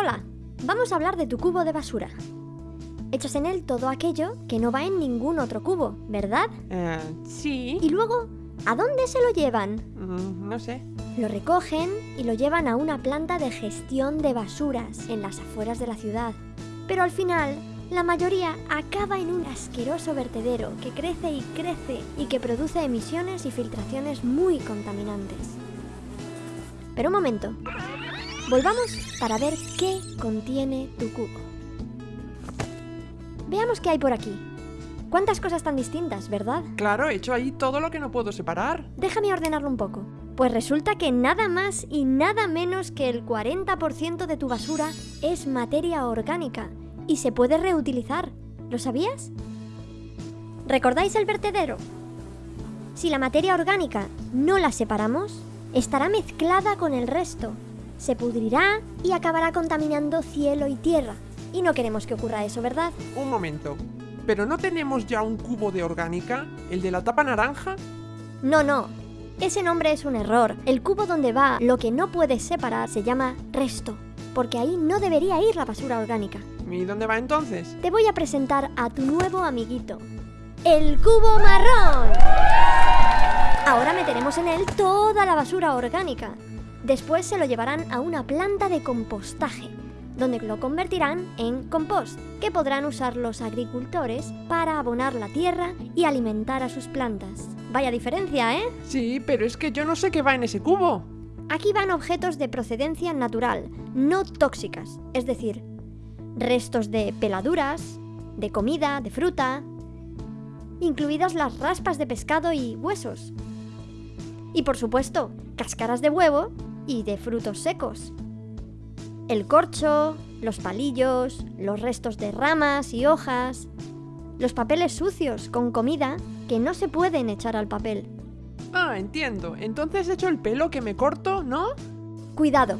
Hola, vamos a hablar de tu cubo de basura. Echas en él todo aquello que no va en ningún otro cubo, ¿verdad? Eh, sí. Y luego, ¿a dónde se lo llevan? Mm, no sé. Lo recogen y lo llevan a una planta de gestión de basuras en las afueras de la ciudad. Pero al final, la mayoría acaba en un asqueroso vertedero que crece y crece y que produce emisiones y filtraciones muy contaminantes. Pero un momento. Volvamos para ver qué contiene tu cubo. Veamos qué hay por aquí. ¿Cuántas cosas tan distintas, verdad? Claro, he hecho ahí todo lo que no puedo separar. Déjame ordenarlo un poco. Pues resulta que nada más y nada menos que el 40% de tu basura es materia orgánica y se puede reutilizar. ¿Lo sabías? ¿Recordáis el vertedero? Si la materia orgánica no la separamos, estará mezclada con el resto, se pudrirá y acabará contaminando cielo y tierra. Y no queremos que ocurra eso, ¿verdad? Un momento. ¿Pero no tenemos ya un cubo de orgánica? ¿El de la tapa naranja? No, no. Ese nombre es un error. El cubo donde va lo que no puedes separar se llama resto, porque ahí no debería ir la basura orgánica. ¿Y dónde va entonces? Te voy a presentar a tu nuevo amiguito, el cubo marrón. Ahora meteremos en él toda la basura orgánica. Después se lo llevarán a una planta de compostaje, donde lo convertirán en compost, que podrán usar los agricultores para abonar la tierra y alimentar a sus plantas. Vaya diferencia, ¿eh? Sí, pero es que yo no sé qué va en ese cubo. Aquí van objetos de procedencia natural, no tóxicas, es decir, restos de peladuras, de comida, de fruta, incluidas las raspas de pescado y huesos. Y por supuesto, cáscaras de huevo y de frutos secos. El corcho, los palillos, los restos de ramas y hojas, los papeles sucios con comida que no se pueden echar al papel. Ah, entiendo. Entonces he hecho el pelo que me corto, ¿no? Cuidado,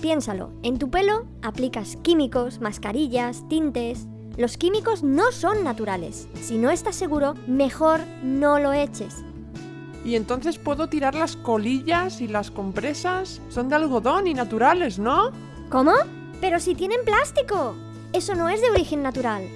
piénsalo, en tu pelo aplicas químicos, mascarillas, tintes. Los químicos no son naturales. Si no estás seguro, mejor no lo eches. Y entonces puedo tirar las colillas y las compresas. Son de algodón y naturales, ¿no? ¿Cómo? Pero si tienen plástico. Eso no es de origen natural.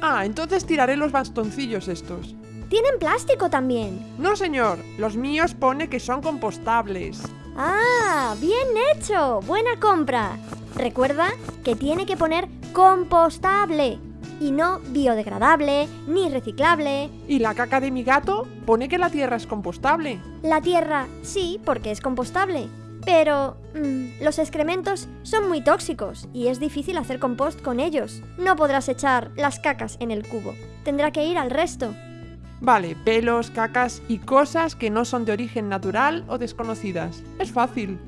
Ah, entonces tiraré los bastoncillos estos. Tienen plástico también. No, señor. Los míos pone que son compostables. Ah, bien hecho. Buena compra. Recuerda que tiene que poner compostable y no biodegradable ni reciclable. ¿Y la caca de mi gato? Pone que la tierra es compostable. La tierra sí, porque es compostable. Pero mm, los excrementos son muy tóxicos y es difícil hacer compost con ellos. No podrás echar las cacas en el cubo. Tendrá que ir al resto. Vale, pelos, cacas y cosas que no son de origen natural o desconocidas. Es fácil.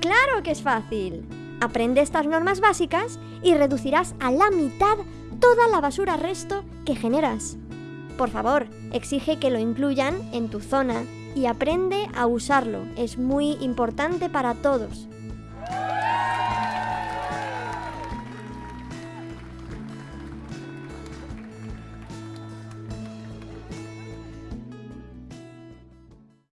Claro que es fácil. Aprende estas normas básicas y reducirás a la mitad toda la basura resto que generas. Por favor, exige que lo incluyan en tu zona y aprende a usarlo. Es muy importante para todos.